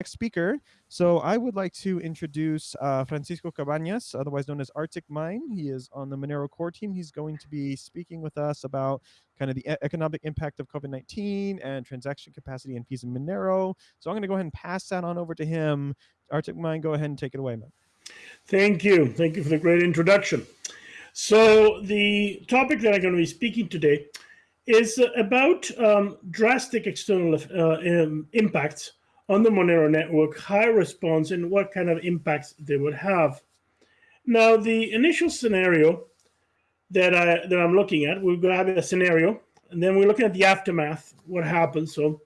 next speaker. So I would like to introduce uh, Francisco Cabañas, otherwise known as ArticMine. He is on the Monero core team. He's going to be speaking with us about kind of the economic impact of COVID-19 and transaction capacity and fees in Monero. So I'm going to go ahead and pass that on over to him. ArticMine, go ahead and take it away, man. Thank you. Thank you for the great introduction. So the topic that I'm going to be speaking today is about um, drastic external uh, um, impacts on the Monero network, high response, and what kind of impacts they would have. Now, the initial scenario that, I, that I'm looking at, we're going to have a scenario, and then we're looking at the aftermath, what happens. So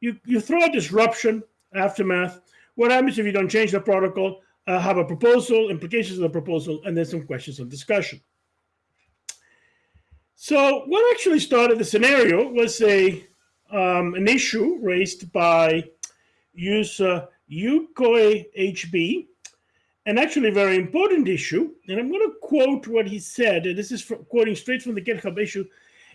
you, you throw a disruption, aftermath, what happens if you don't change the protocol, uh, have a proposal, implications of the proposal, and then some questions of discussion. So what actually started the scenario was a um, an issue raised by user Yukoi HB, an actually very important issue. And I'm going to quote what he said. And this is quoting straight from the GitHub issue.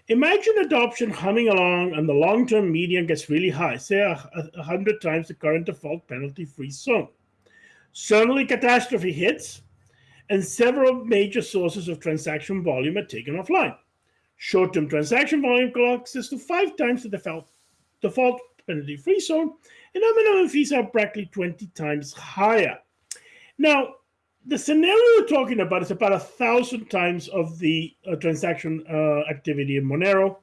Imagine adoption humming along and the long-term median gets really high, say a, a hundred times the current default penalty-free zone. Suddenly catastrophe hits and several major sources of transaction volume are taken offline. Short-term transaction volume collapses to five times the default, default penalty-free zone and minimum fees are practically 20 times higher. Now, the scenario we're talking about is about a thousand times of the uh, transaction uh, activity in Monero.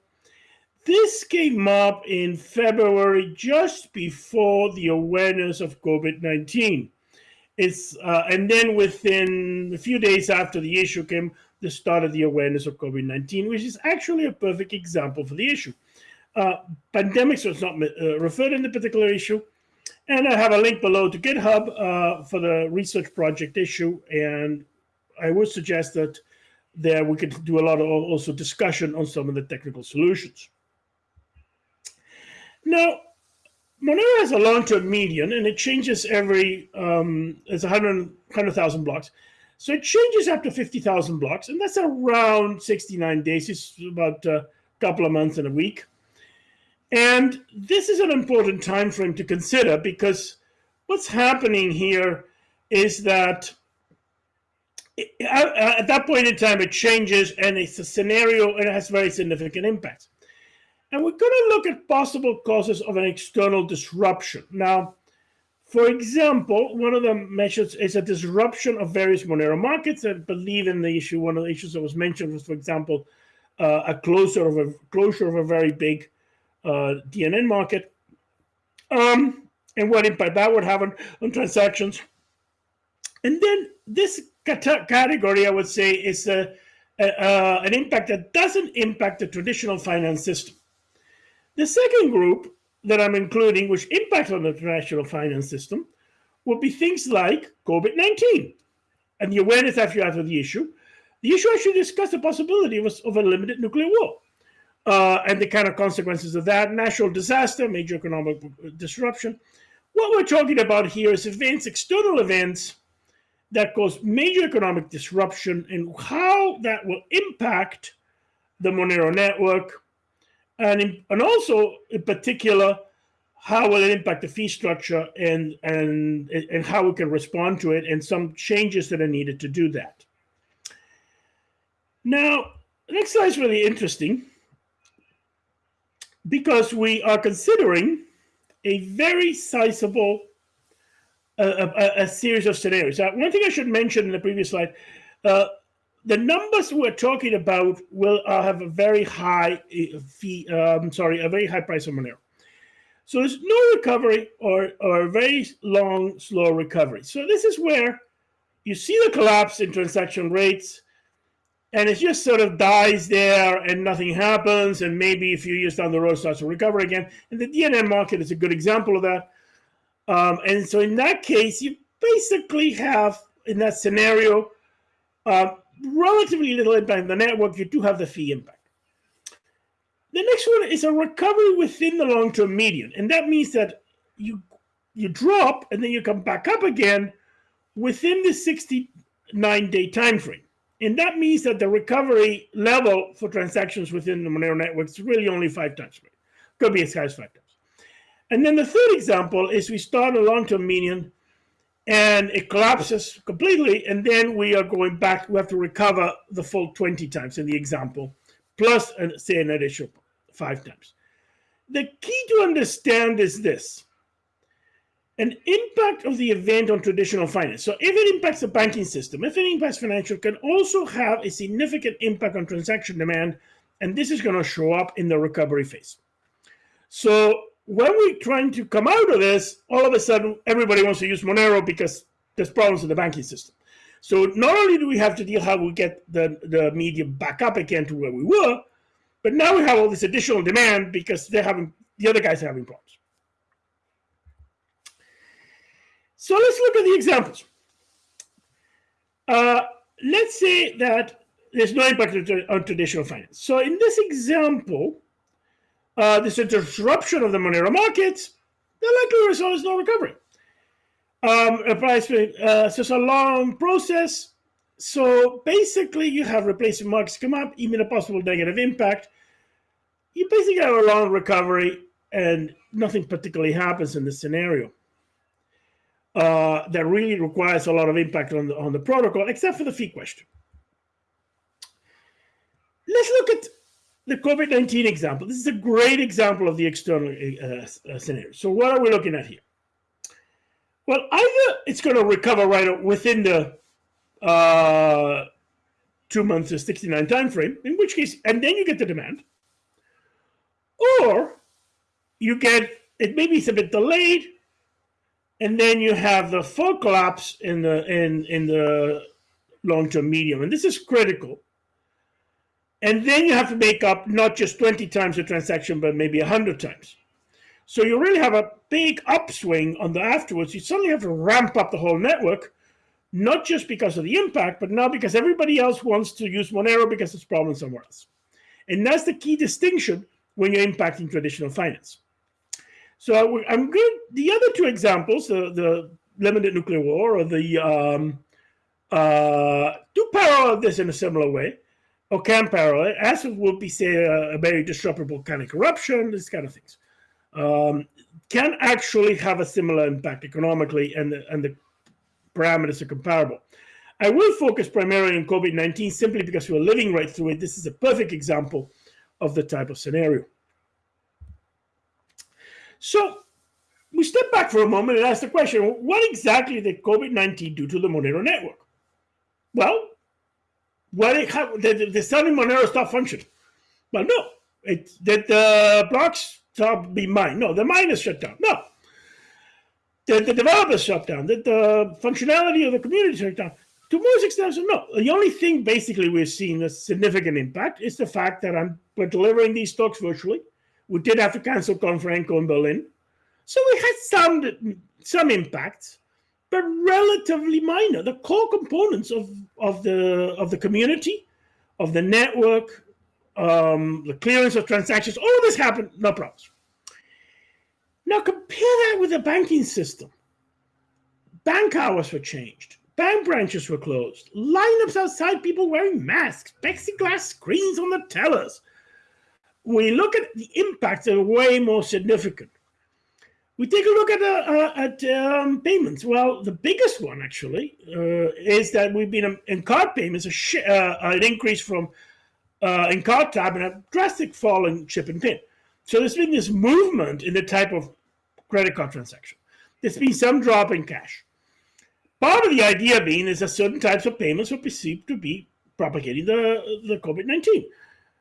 This came up in February, just before the awareness of COVID-19. It's uh, and then within a few days after the issue came, the start of the awareness of COVID-19, which is actually a perfect example for the issue. Uh, pandemics was not uh, referred in the particular issue. And I have a link below to GitHub uh, for the research project issue. And I would suggest that there we could do a lot of also discussion on some of the technical solutions. Now, Monero has a long-term median and it changes every, um, it's 100,000 100, blocks. So it changes after 50,000 blocks and that's around 69 days. It's about a couple of months and a week. And this is an important time frame to consider because what's happening here is that at that point in time, it changes and it's a scenario and it has very significant impacts. And we're going to look at possible causes of an external disruption. Now, for example, one of the measures is a disruption of various Monero markets. I believe in the issue, one of the issues that was mentioned was, for example, uh, a closure of a closure of a very big uh, DNM market, um, and what impact that would have on, on transactions. And then this category, I would say, is a, a, uh, an impact that doesn't impact the traditional finance system. The second group that I'm including, which impacts on the traditional finance system, would be things like COVID-19 and the awareness after of the issue. The issue actually discussed the possibility of a, of a limited nuclear war uh, and the kind of consequences of that, natural disaster, major economic disruption. What we're talking about here is events, external events that cause major economic disruption and how that will impact the Monero network. And, in, and also, in particular, how will it impact the fee structure and, and, and how we can respond to it and some changes that are needed to do that. Now, next slide is really interesting because we are considering a very sizable uh, a, a, series of scenarios. Uh, one thing I should mention in the previous slide, uh, the numbers we're talking about will uh, have a very high uh, fee, um, sorry, a very high price of Monero. So there's no recovery or, or a very long, slow recovery. So this is where you see the collapse in transaction rates, and it just sort of dies there and nothing happens. And maybe a few years down the road starts to recover again. And the DNM market is a good example of that. Um, and so in that case you basically have in that scenario uh, relatively little impact on the network. You do have the fee impact. The next one is a recovery within the long-term median. And that means that you you drop and then you come back up again within the 69 day time frame and that means that the recovery level for transactions within the Monero network is really only five times. Could be as high as five times. And then the third example is we start a long-term median and it collapses completely. And then we are going back, we have to recover the full 20 times in the example, plus uh, say an additional five times. The key to understand is this an impact of the event on traditional finance. So if it impacts the banking system, if it impacts financial, can also have a significant impact on transaction demand. And this is going to show up in the recovery phase. So when we're trying to come out of this, all of a sudden, everybody wants to use Monero because there's problems in the banking system. So not only do we have to deal how we get the, the medium back up again to where we were, but now we have all this additional demand because they're having the other guys are having problems. So let's look at the examples. Uh, let's say that there's no impact on traditional finance. So in this example, uh, there's a disruption of the Monero markets. The likely result is no recovery. Um, a price, uh, so it's a long process. So basically, you have replacement markets come up, even a possible negative impact. You basically have a long recovery, and nothing particularly happens in this scenario uh, that really requires a lot of impact on the, on the protocol, except for the fee question. Let's look at the COVID-19 example. This is a great example of the external uh, uh, scenario. So what are we looking at here? Well, either it's going to recover right within the uh, two months to 69 time frame, in which case, and then you get the demand, or you get, it maybe it's a bit delayed, and then you have the full collapse in the in in the long-term medium, and this is critical. And then you have to make up not just 20 times the transaction, but maybe 100 times. So you really have a big upswing on the afterwards. You suddenly have to ramp up the whole network, not just because of the impact, but now because everybody else wants to use Monero because it's problem somewhere else. And that's the key distinction when you're impacting traditional finance. So I'm good. The other two examples, the, the limited nuclear war or the um, uh, do parallel this in a similar way, or can parallel, as it would be, say, a, a very disruptible kind of corruption, these kind of things, um, can actually have a similar impact economically, and the, and the parameters are comparable. I will focus primarily on COVID-19 simply because we're living right through it. This is a perfect example of the type of scenario. So we step back for a moment and ask the question, what exactly did COVID-19 do to the Monero network? Well, what it, did the selling Monero stop functioning? Well, no. Did the blocks stop being mined? No. The miners shut down? No. Did the developers shut down? Did the functionality of the community shut down? To most extent, no. The only thing basically we're seeing a significant impact is the fact that I'm, we're delivering these talks virtually we did have to cancel Confrenco in Berlin. So we had some some impacts, but relatively minor. The core components of, of the of the community, of the network, um, the clearance of transactions, all of this happened, no problems. Now compare that with the banking system. Bank hours were changed. Bank branches were closed. Lineups outside, people wearing masks, plexiglass screens on the tellers we look at the impacts that are way more significant. We take a look at, uh, uh, at um, payments. Well, the biggest one actually uh, is that we've been um, in card payments, a uh, an increase from uh, in card tab and a drastic fall in chip and pin. So there's been this movement in the type of credit card transaction. There's been some drop in cash. Part of the idea being is that certain types of payments were perceived to be propagating the, the COVID-19.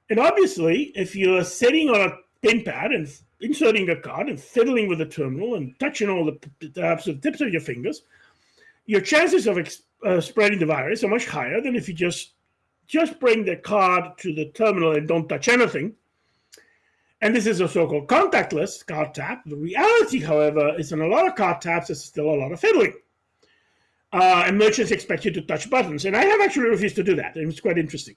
And obviously, if you're sitting on a pin pad and inserting a card and fiddling with the terminal and touching all the, the tips of your fingers, your chances of uh, spreading the virus are much higher than if you just just bring the card to the terminal and don't touch anything. And this is a so-called contactless card tap. The reality, however, is in a lot of card taps, there's still a lot of fiddling. Uh, and merchants expect you to touch buttons. And I have actually refused to do that. It was quite interesting.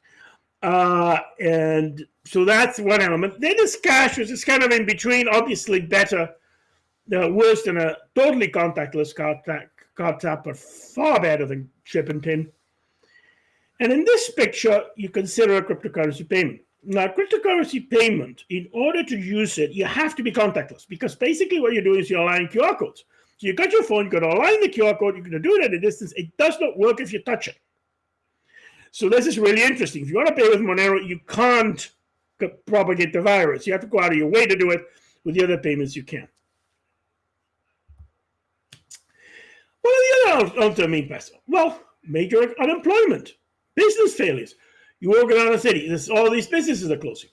Uh, and so that's one element. Then cash, which is kind of in between, obviously better, uh, worse than a totally contactless card, tap, card tap, but far better than chip and pin. And in this picture, you consider a cryptocurrency payment. now cryptocurrency payment, in order to use it, you have to be contactless because basically what you're doing is you're aligning QR codes. So you got your phone, you're going to align the QR code, you're going to do it at a distance. It does not work if you touch it. So this is really interesting. If you want to pay with Monero, you can't propagate the virus. You have to go out of your way to do it. With the other payments, you can. What are the other long-term? Well, major unemployment, business failures. You walk around the city, this, all these businesses are closing.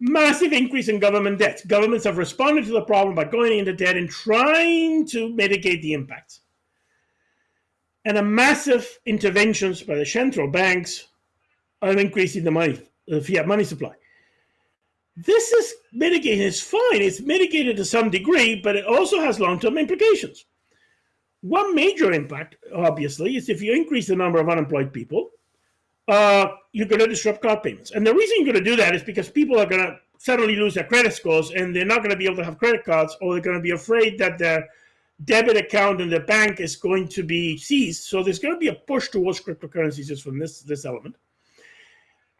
Massive increase in government debts. Governments have responded to the problem by going into debt and trying to mitigate the impacts. And a massive interventions by the central banks of increasing the money, the fiat money supply. This is mitigated, it's fine, it's mitigated to some degree, but it also has long-term implications. One major impact, obviously, is if you increase the number of unemployed people, uh, you're going to disrupt card payments. And the reason you're going to do that is because people are going to suddenly lose their credit scores and they're not going to be able to have credit cards or they're going to be afraid that their debit account in the bank is going to be seized. So there's going to be a push towards cryptocurrencies just from this, this element.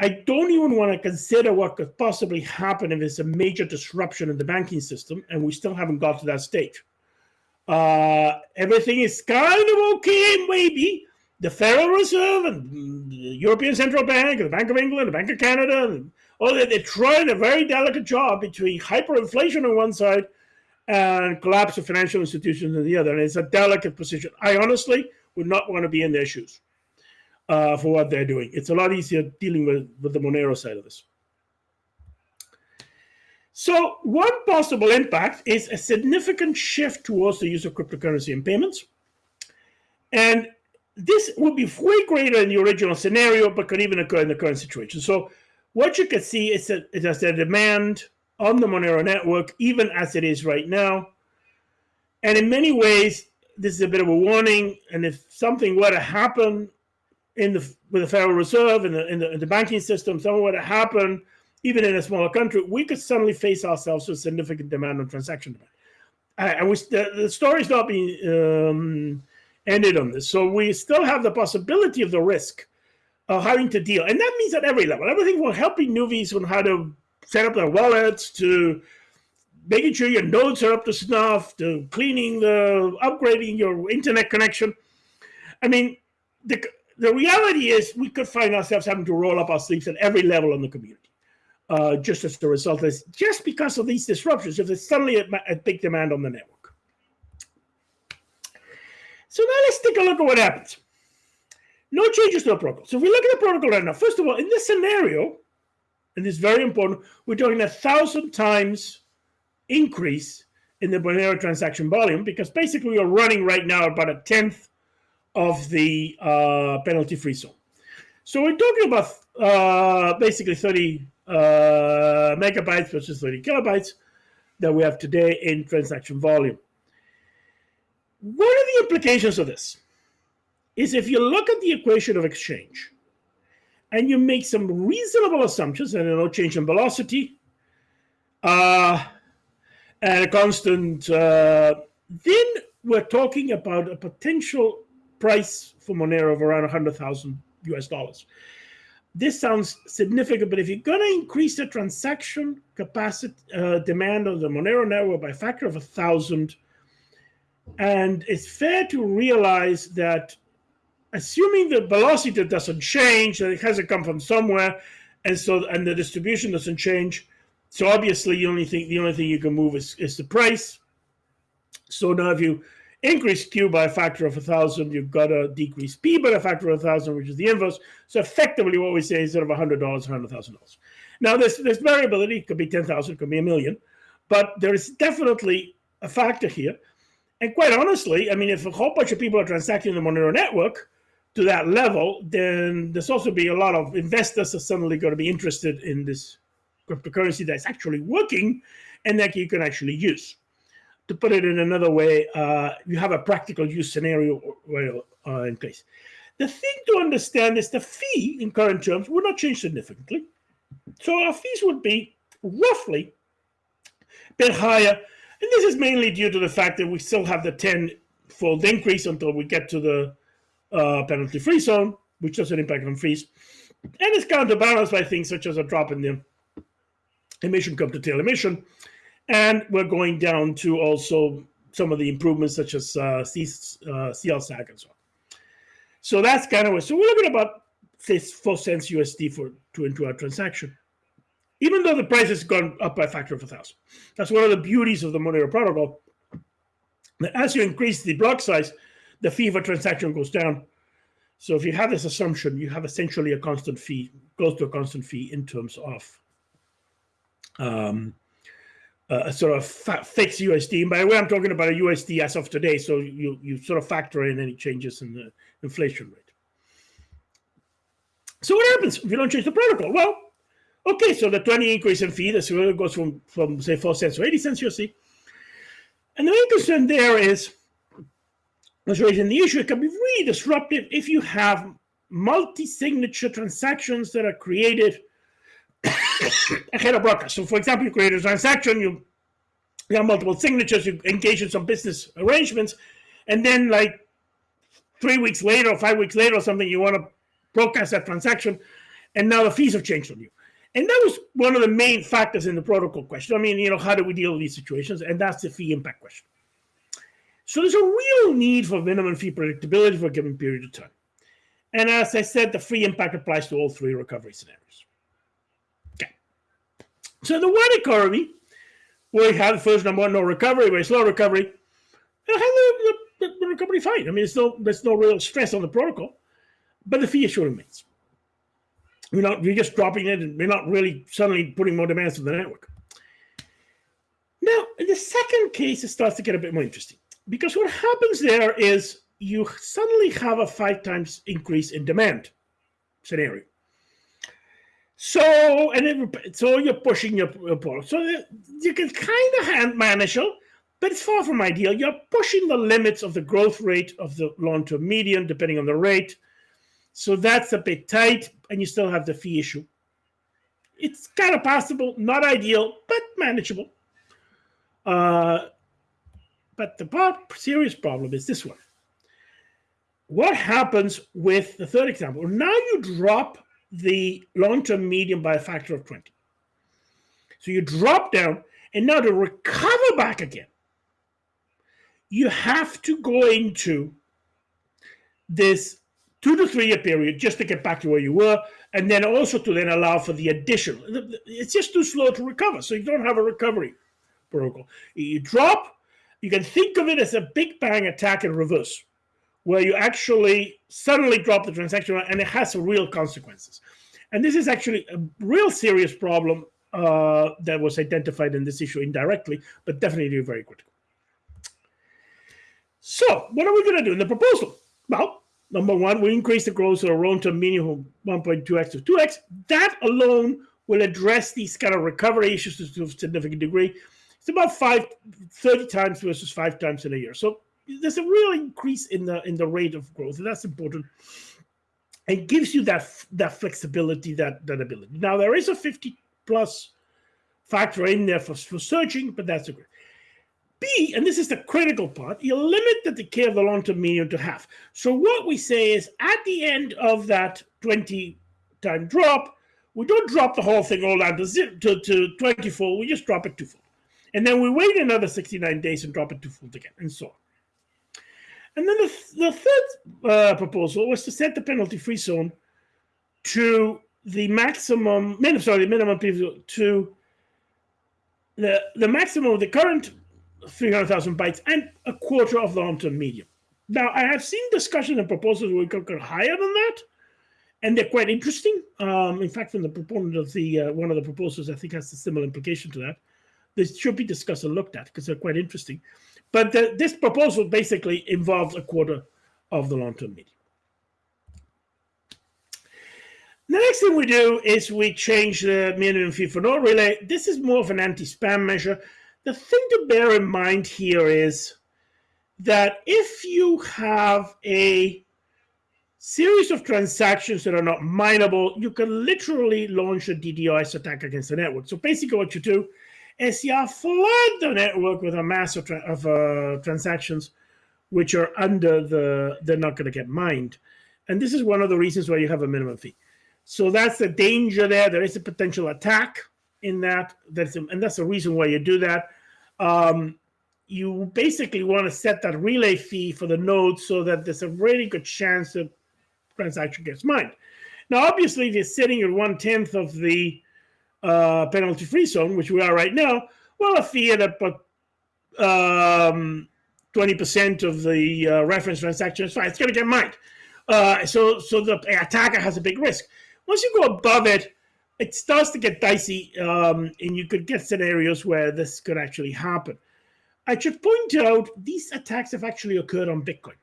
I don't even want to consider what could possibly happen if there's a major disruption in the banking system, and we still haven't got to that stage. Uh, everything is kind of okay, maybe. The Federal Reserve and the European Central Bank, the Bank of England, the Bank of Canada, and all that, they're trying a very delicate job between hyperinflation on one side and collapse of financial institutions on the other. And it's a delicate position. I honestly would not want to be in their shoes uh, for what they're doing. It's a lot easier dealing with, with the Monero side of this. So one possible impact is a significant shift towards the use of cryptocurrency in payments. And this would be way greater in the original scenario, but could even occur in the current situation. So what you can see is that has a demand on the Monero network, even as it is right now. And in many ways, this is a bit of a warning. And if something were to happen in the with the Federal Reserve and the, in the, in the banking system, something were to happen, even in a smaller country, we could suddenly face ourselves with significant demand on transaction demand. And we, the, the story's not being um, ended on this. So we still have the possibility of the risk of having to deal. And that means at every level, everything from helping newbies on how to set up their wallets to making sure your nodes are up to snuff to cleaning the, upgrading your internet connection. I mean, the, the reality is we could find ourselves having to roll up our sleeves at every level in the community. Uh, just as the result is just because of these disruptions, if there's suddenly a, a big demand on the network. So now let's take a look at what happens. No changes to the protocol. So if we look at the protocol right now, first of all, in this scenario, and this is very important, we're talking a thousand times increase in the Monero transaction volume because basically we are running right now about a tenth of the uh, penalty-free zone. So we're talking about uh, basically 30 uh, megabytes versus 30 kilobytes that we have today in transaction volume. What are the implications of this? Is if you look at the equation of exchange and you make some reasonable assumptions, and no change in velocity, uh, and a constant, uh, then we're talking about a potential price for Monero of around 100,000 US dollars. This sounds significant, but if you're going to increase the transaction capacity uh, demand of the Monero network by a factor of a thousand, and it's fair to realize that assuming the velocity doesn't change, that it has to come from somewhere, and so and the distribution doesn't change. So obviously, the only thing the only thing you can move is, is the price. So now, if you increase Q by a factor of a thousand, you've got to decrease P by a factor of a thousand, which is the inverse. So effectively, what we say is instead of hundred dollars, hundred thousand dollars. Now, this this variability could be ten thousand, could be a million, but there is definitely a factor here. And quite honestly, I mean, if a whole bunch of people are transacting the Monero network, to that level, then there's also be a lot of investors are suddenly going to be interested in this cryptocurrency that's actually working and that you can actually use. To put it in another way, uh, you have a practical use scenario uh, in place. The thing to understand is the fee in current terms will not change significantly. So our fees would be roughly a bit higher. And this is mainly due to the fact that we still have the 10 fold increase until we get to the uh, penalty free zone, which doesn't impact on fees. And it's counterbalanced by things such as a drop in the emission come to tail emission. And we're going down to also some of the improvements such as uh, C, uh, CLSAG and so on. So that's kind of what, so we're looking about this four cents USD for to into our transaction. Even though the price has gone up by a factor of a thousand. That's one of the beauties of the Monero protocol. That as you increase the block size, the fee for transaction goes down. So if you have this assumption, you have essentially a constant fee, close to a constant fee in terms of um, a sort of fixed USD. And by the way, I'm talking about a USD as of today. So you, you sort of factor in any changes in the inflation rate. So what happens if you don't change the protocol? Well, okay, so the 20 increase in fee, it goes from, from say 4 cents to 80 cents USD. And the main concern there is, was raising the issue, it can be really disruptive if you have multi-signature transactions that are created ahead of broadcast. So for example, you create a transaction, you, you have multiple signatures, you engage in some business arrangements, and then like three weeks later or five weeks later or something, you want to broadcast that transaction, and now the fees have changed on you. And that was one of the main factors in the protocol question. I mean, you know, how do we deal with these situations? And that's the fee impact question. So there's a real need for minimum fee predictability for a given period of time. And as I said, the free impact applies to all three recovery scenarios. Okay. So the one economy, where you have the first number one, no recovery, very slow recovery, you the, the, the recovery fine. I mean, there's no, there's no real stress on the protocol but the fee issue remains. We're not we're just dropping it and we're not really suddenly putting more demands to the network. Now, in the second case, it starts to get a bit more interesting because what happens there is you suddenly have a five times increase in demand scenario. So, and it, so you're pushing your, your So you can kind of hand manage it, but it's far from ideal. You're pushing the limits of the growth rate of the long-term median, depending on the rate. So that's a bit tight, and you still have the fee issue. It's kind of possible, not ideal, but manageable. Uh, but the serious problem is this one. What happens with the third example? Now you drop the long-term median by a factor of 20. So you drop down, and now to recover back again, you have to go into this two to three year period just to get back to where you were, and then also to then allow for the additional. It's just too slow to recover, so you don't have a recovery protocol. You drop, you can think of it as a big bang attack in reverse, where you actually suddenly drop the transaction and it has real consequences. And this is actually a real serious problem uh, that was identified in this issue indirectly, but definitely very critical. So, what are we going to do in the proposal? Well, Number one, we increase the growth of our to minimum 1.2x to 2x. That alone will address these kind of recovery issues to a significant degree. It's about five, 30 times versus five times in a year. So there's a real increase in the in the rate of growth, and that's important. It gives you that that flexibility, that that ability. Now there is a 50 plus factor in there for, for searching, but that's a great. B, and this is the critical part, you limit the decay of the long-term median to half. So what we say is at the end of that 20 time drop, we don't drop the whole thing all down to, to, to 24, we just drop it twofold. And then we wait another 69 days and drop it twofold again, and so on. And then the, the third uh, proposal was to set the penalty-free zone to the maximum, minimum, sorry, minimum to the, the maximum of the current 300,000 bytes and a quarter of the long-term median. Now, I have seen discussions and proposals where we could go higher than that, and they're quite interesting. Um, in fact, from the proponent of the uh, one of the proposals, I think has a similar implication to that. This should be discussed and looked at because they're quite interesting. But the, this proposal basically involves a quarter of the long-term median. The next thing we do is we change the minimum fee for no relay. This is more of an anti-spam measure the thing to bear in mind here is that if you have a series of transactions that are not mineable, you can literally launch a DDoS attack against the network. So basically what you do you flood the network with a mass of, uh, transactions which are under the, they're not going to get mined. And this is one of the reasons why you have a minimum fee. So that's the danger there. There is a potential attack in that. That's and that's the reason why you do that. Um, you basically want to set that relay fee for the node so that there's a really good chance that transaction gets mined. Now, obviously, if you're sitting at one tenth of the uh, penalty-free zone, which we are right now, well, a fee at about um, 20% of the uh, reference transaction is fine. It's going to get mined. Uh, so, so the attacker has a big risk. Once you go above it, it starts to get dicey, um, and you could get scenarios where this could actually happen. I should point out these attacks have actually occurred on Bitcoin.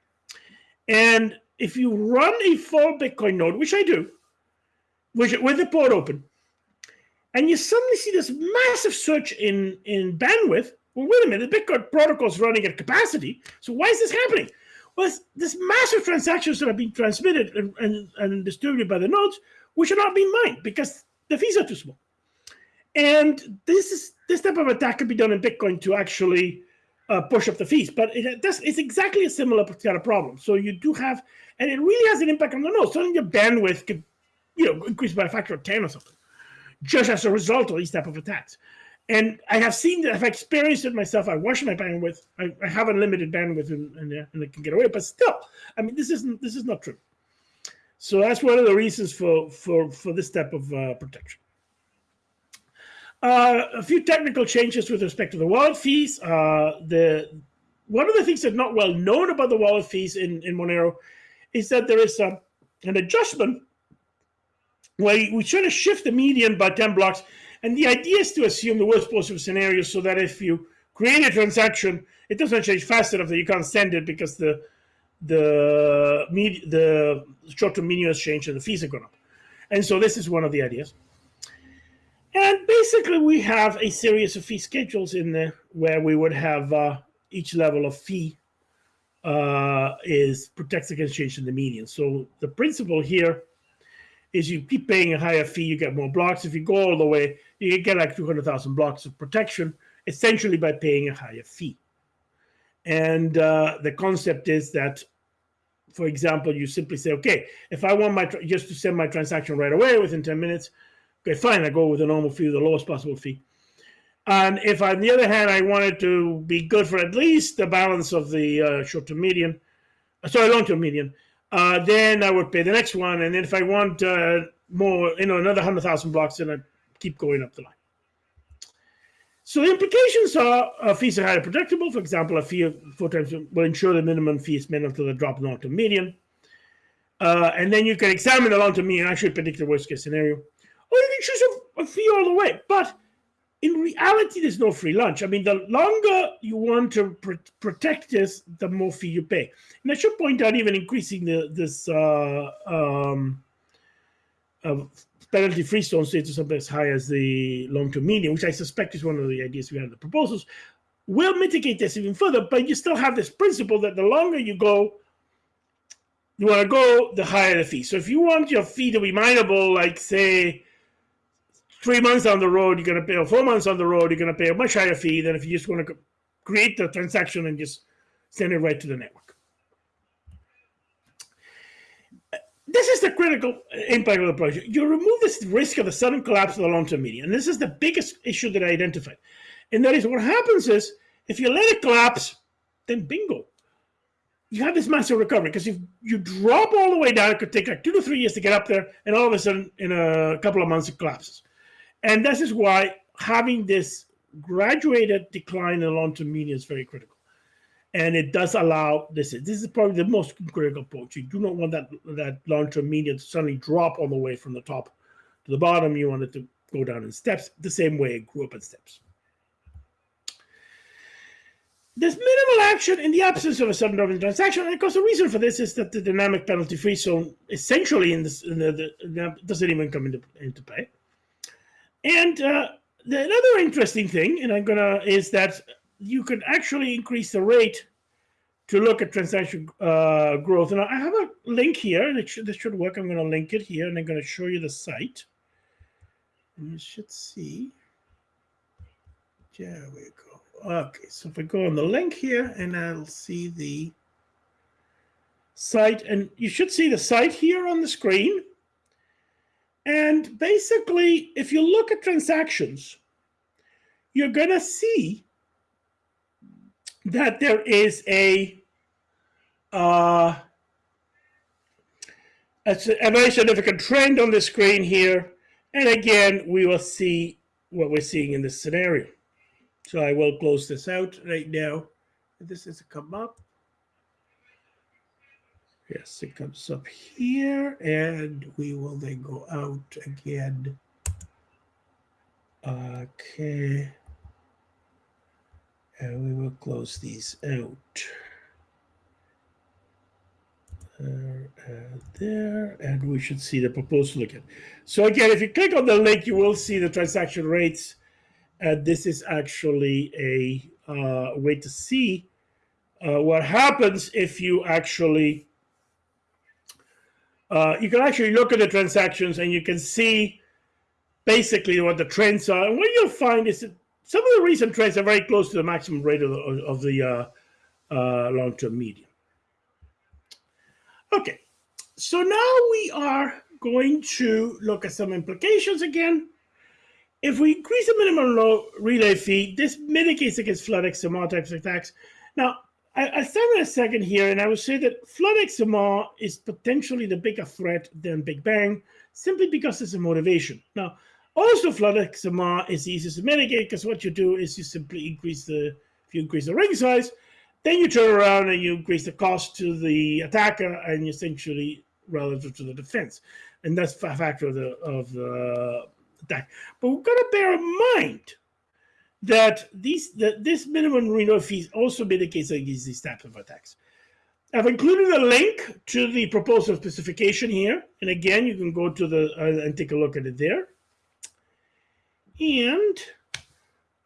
And if you run a full Bitcoin node, which I do, which with the port open, and you suddenly see this massive surge in, in bandwidth, well, wait a minute, the Bitcoin protocol is running at capacity. So why is this happening? Well, this massive transactions that are being transmitted and, and, and distributed by the nodes, which are not being mined because the fees are too small. And this is this type of attack can be done in Bitcoin to actually uh, push up the fees, but it it's exactly a similar kind of problem. So you do have, and it really has an impact on the node. Suddenly your bandwidth could, you know, increase by a factor of 10 or something, just as a result of these type of attacks. And I have seen that, I've experienced it myself. I watch my bandwidth. I, I have unlimited bandwidth and, and, and I can get away, but still, I mean, this isn't, this is not true. So that's one of the reasons for, for, for this type of uh, protection. Uh, a few technical changes with respect to the wallet fees. Uh, the one of the things that's not well known about the wallet fees in, in Monero is that there is a, an adjustment where we try to shift the median by 10 blocks. And the idea is to assume the worst possible scenario so that if you create a transaction, it doesn't change fast enough that you can't send it because the the the short-term median has changed and the fees have gone up. And so this is one of the ideas. And basically, we have a series of fee schedules in there where we would have uh, each level of fee uh, is protects against change in the median. So the principle here is you keep paying a higher fee, you get more blocks. If you go all the way, you get like 200,000 blocks of protection, essentially by paying a higher fee. And uh, the concept is that, for example, you simply say, okay, if I want my just to send my transaction right away within 10 minutes, Okay, fine, I go with the normal fee, the lowest possible fee. And if on the other hand, I wanted to be good for at least the balance of the uh, short to median, uh, sorry, long to median, uh, then I would pay the next one. And then if I want uh, more, you know, another 100,000 blocks, then I keep going up the line. So the implications are uh, fees are highly predictable. For example, a fee of four times will ensure the minimum fee is met until the drop long to median. Uh, and then you can examine the long to median and actually predict the worst case scenario or you can choose a, a fee all the way. But in reality, there's no free lunch. I mean, the longer you want to pr protect this, the more fee you pay. And I should point out, even increasing the this uh, um, uh, penalty-free zone to something as high as the long-term median, which I suspect is one of the ideas we have in the proposals, will mitigate this even further. But you still have this principle that the longer you go, you want to go, the higher the fee. So if you want your fee to be mineable, like say three months on the road, you're going to pay, or four months on the road, you're going to pay a much higher fee than if you just want to create the transaction and just send it right to the network. This is the critical impact of the project. You remove this risk of the sudden collapse of the long-term median. And this is the biggest issue that I identified. And that is what happens is if you let it collapse, then bingo. You have this massive recovery because if you drop all the way down, it could take like two to three years to get up there, and all of a sudden, in a couple of months, it collapses. And this is why having this graduated decline in long-term median is very critical. And it does allow this. This is probably the most critical approach. You do not want that that long-term median to suddenly drop all the way from the top to the bottom. You want it to go down in steps, the same way it grew up in steps. There's minimal action in the absence of a sudden drop in transaction, and of course the reason for this is that the dynamic penalty-free zone essentially in this in the, the, doesn't even come into, into play. And uh, the, another interesting thing, and I'm gonna, is that you can actually increase the rate to look at transaction uh, growth. And I have a link here, and it should, this should work. I'm gonna link it here, and I'm gonna show you the site. And you should see. There we go. Okay, so if I go on the link here, and I'll see the site, and you should see the site here on the screen. And basically, if you look at transactions, you're going to see that there is a uh, a, a very significant trend on the screen here. And again, we will see what we're seeing in this scenario. So I will close this out right now. This is a come up. Yes, it comes up here, and we will then go out again. Okay. And we will close these out. There and there, and we should see the proposal again. So again, if you click on the link, you will see the transaction rates. And this is actually a uh, way to see uh, what happens if you actually, uh, you can actually look at the transactions and you can see basically what the trends are. And what you'll find is that some of the recent trends are very close to the maximum rate of the, of the uh, uh, long-term median. Okay, so now we are going to look at some implications again. If we increase the minimum low relay fee, this mitigates against flood XMR types of attacks. Now, I, I stand in a second here, and I would say that flood XMR is potentially the bigger threat than Big Bang, simply because it's a motivation. Now, also flood XMR is easy to mitigate because what you do is you simply increase the, if you increase the ring size, then you turn around and you increase the cost to the attacker and essentially relative to the defense. And that's a factor of the, of the attack. But we've got to bear in mind that these this minimum renewal fees also mitigates against these types of attacks. I've included a link to the proposal specification here. And again, you can go to the uh, and take a look at it there. And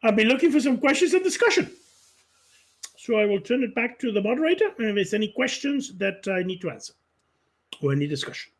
I'll be looking for some questions and discussion. So I will turn it back to the moderator and if there's any questions that I need to answer or any discussion.